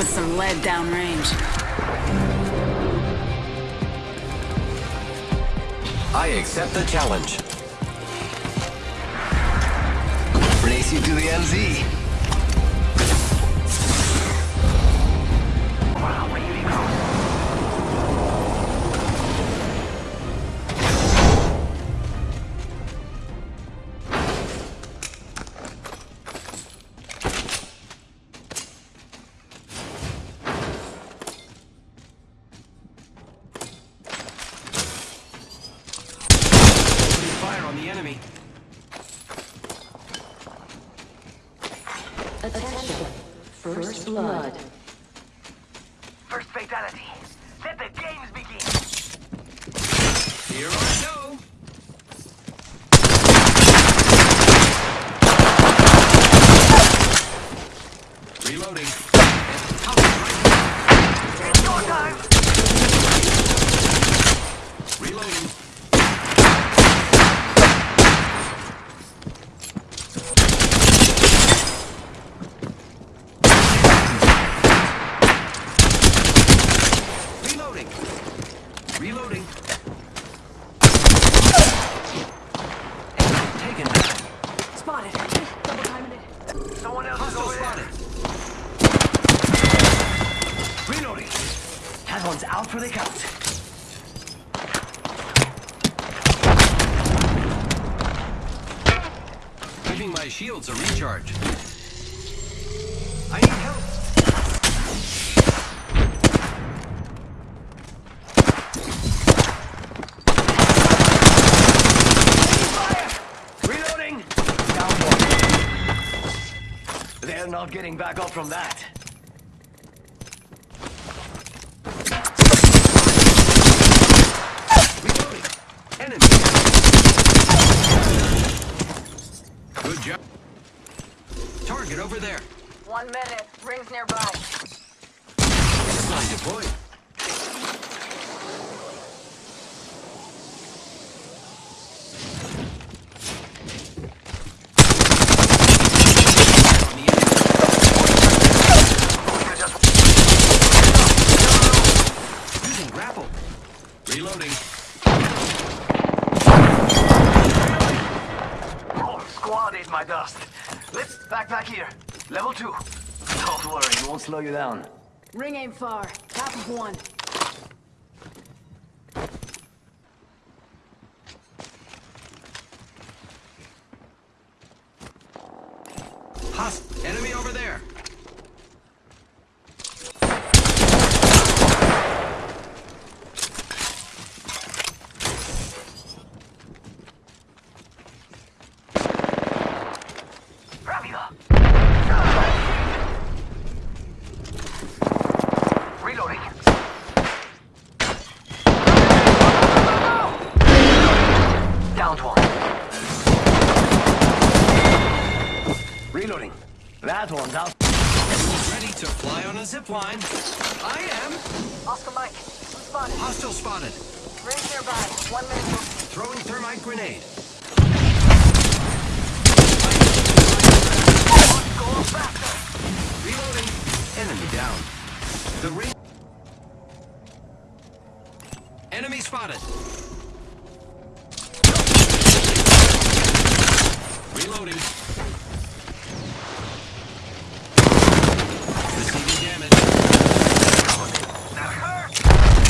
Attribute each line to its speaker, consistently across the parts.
Speaker 1: with some lead downrange.
Speaker 2: I accept the challenge. Race you to the LZ. Enemy.
Speaker 3: Attention. First blood.
Speaker 4: First fatality. Let the games begin.
Speaker 2: Here I go. Reloading.
Speaker 4: It's your time.
Speaker 2: Reloading. Reloading. Reloading. Enemy taken down.
Speaker 1: Spotted. Double timing it.
Speaker 4: Someone else is
Speaker 2: Hostile
Speaker 4: over
Speaker 2: spotted.
Speaker 4: there. Reloading. That one's out for the count.
Speaker 2: Giving my shields a recharge. I need help.
Speaker 4: Reloading. Down. They're not getting back up from that.
Speaker 2: Enemy. Good job. Target over there.
Speaker 5: One minute. Rings nearby.
Speaker 2: Deployed. On the enemy. Using grapple. Reloading.
Speaker 4: Oh, squad ate my dust. Let's backpack here. Level two. Don't worry, it won't slow you down.
Speaker 1: Ring aim far. Half of one.
Speaker 2: Host. Enemy over there.
Speaker 4: Rápido. Reloading. Downed one. Reloading. That one's out.
Speaker 2: Ready to fly on a zip line. I am.
Speaker 5: Oscar Mike. Spotted.
Speaker 2: Hostile spotted.
Speaker 5: Rings nearby. One minute.
Speaker 2: Throwing thermite grenade.
Speaker 4: Go faster.
Speaker 2: Reloading. Enemy down. The ring. Enemy spotted. Reloading. Receiving damage.
Speaker 4: That hurt.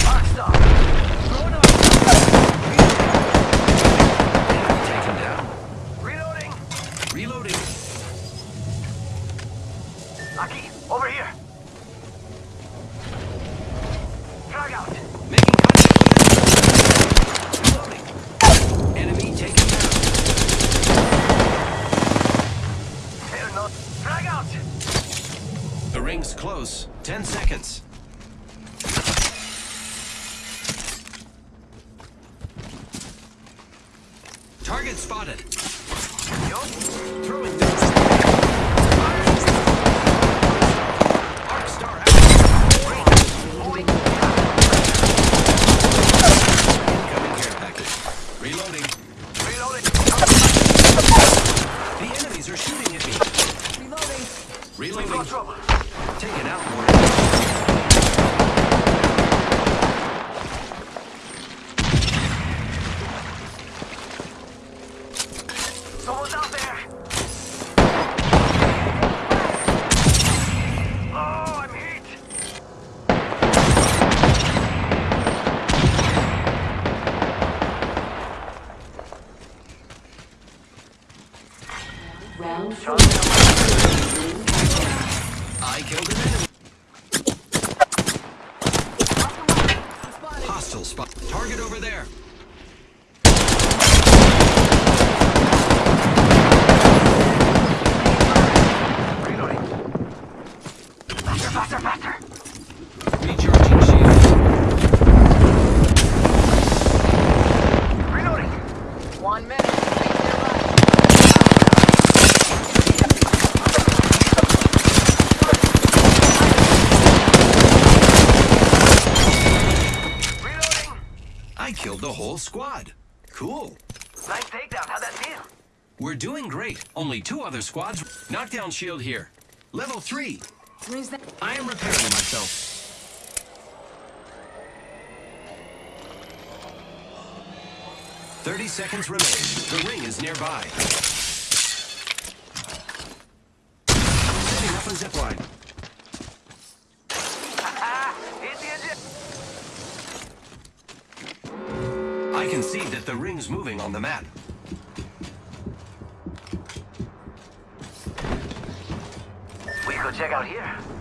Speaker 4: Hot stop. Load up.
Speaker 2: Enemy taken down.
Speaker 4: Reloading.
Speaker 2: Reloading.
Speaker 4: Aki, over here. Frag out.
Speaker 2: Making contact. Reloading. Enemy taken down.
Speaker 4: They're not. Frag out.
Speaker 2: The ring's close. Ten seconds. Target spotted. Throwing this. Arc star out. Incoming care package. Reloading.
Speaker 4: Reloading.
Speaker 2: The enemies are shooting at me.
Speaker 1: Reloading.
Speaker 2: Reloading.
Speaker 4: Take
Speaker 2: it out, Morty. Someone's out there! Target over there.
Speaker 4: Reloading. Faster, faster, faster.
Speaker 2: Recharging shield.
Speaker 4: Reloading.
Speaker 5: One minute. Rings nearby.
Speaker 4: Reloading.
Speaker 2: I killed the whole squad. Cool.
Speaker 4: Nice takedown. How'd that feel?
Speaker 2: We're doing great. Only two other squads. Knockdown shield here. Level three.
Speaker 1: Rings that.
Speaker 2: I am repairing myself. Thirty seconds remain. The ring is nearby. Setting up a zipline. I can see that the ring's moving on the map.
Speaker 4: We could check out here.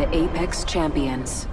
Speaker 6: The Apex Champions.